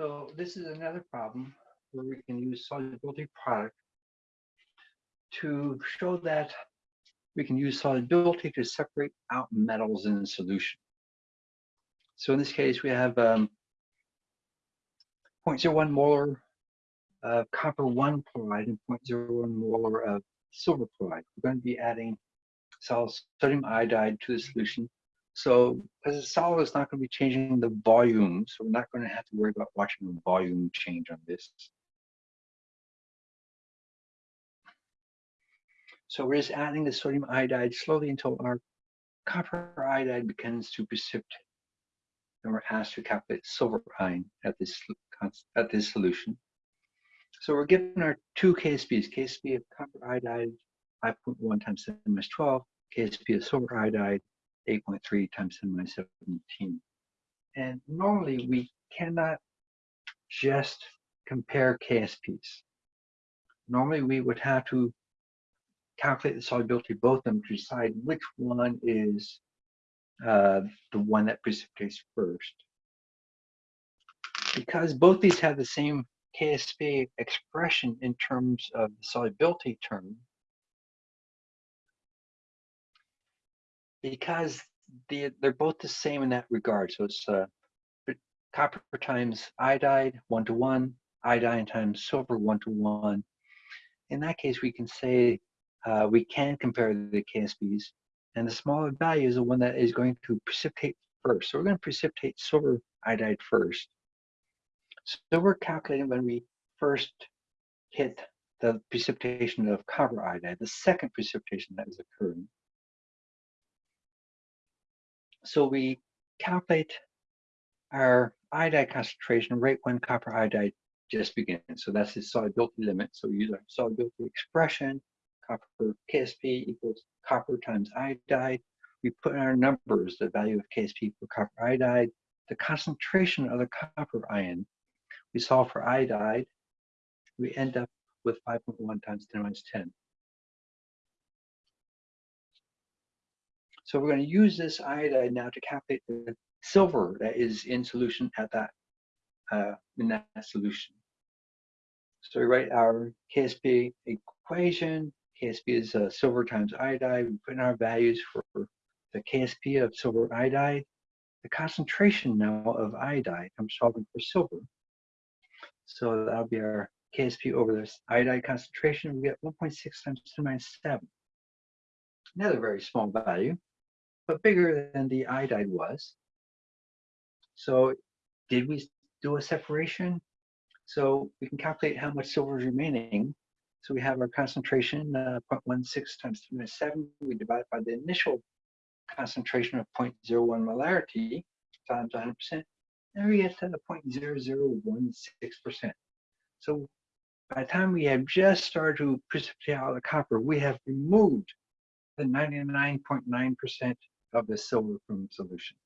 So this is another problem where we can use solubility product to show that we can use solubility to separate out metals in solution. So in this case, we have um, 0.01 molar of copper 1 chloride and 0.01 molar of silver chloride. We're going to be adding sodium iodide to the solution. So as a solid, it's not going to be changing the volume, so we're not going to have to worry about watching the volume change on this. So we're just adding the sodium iodide slowly until our copper iodide begins to precipitate. And we're asked to calculate silver ion at this at this solution. So we're given our two KSPs, KSP of copper iodide 5.1 times 10 minus 12, KSP of silver iodide 8.3 times 10 minus 17. And normally we cannot just compare KSPs. Normally we would have to calculate the solubility of both of them to decide which one is uh, the one that precipitates first. Because both these have the same KSP expression in terms of the solubility term, because they, they're both the same in that regard. So it's uh, copper times iodide, one to one, iodine times silver, one to one. In that case, we can say uh, we can compare the KSPs, and the smaller value is the one that is going to precipitate first. So we're going to precipitate silver iodide first. So we're calculating when we first hit the precipitation of copper iodide, the second precipitation that is occurring. So we calculate our iodide concentration right when copper iodide just begins. So that's the solubility limit. So we use our solubility expression, copper KSP equals copper times iodide. We put in our numbers, the value of KSP for copper iodide, the concentration of the copper ion. We solve for iodide. We end up with 5.1 times 10 minus 10. So we're going to use this iodide now to calculate the silver that is in solution at that uh, in that solution. So we write our KSP equation. KSP is uh, silver times iodide. We put in our values for the KSP of silver iodide. The concentration now of iodide, I'm solving for silver. So that'll be our KSP over this iodide concentration. We get 1.6 times 10 to the minus 7. Another very small value but bigger than the iodide was. So did we do a separation? So we can calculate how much silver is remaining. So we have our concentration, uh, 0.16 times 10 to the 7. We divide by the initial concentration of 0.01 molarity times 100%. And we get to the 0.0016%. So by the time we have just started to precipitate out the copper, we have removed the 99.9% of the silver from solution.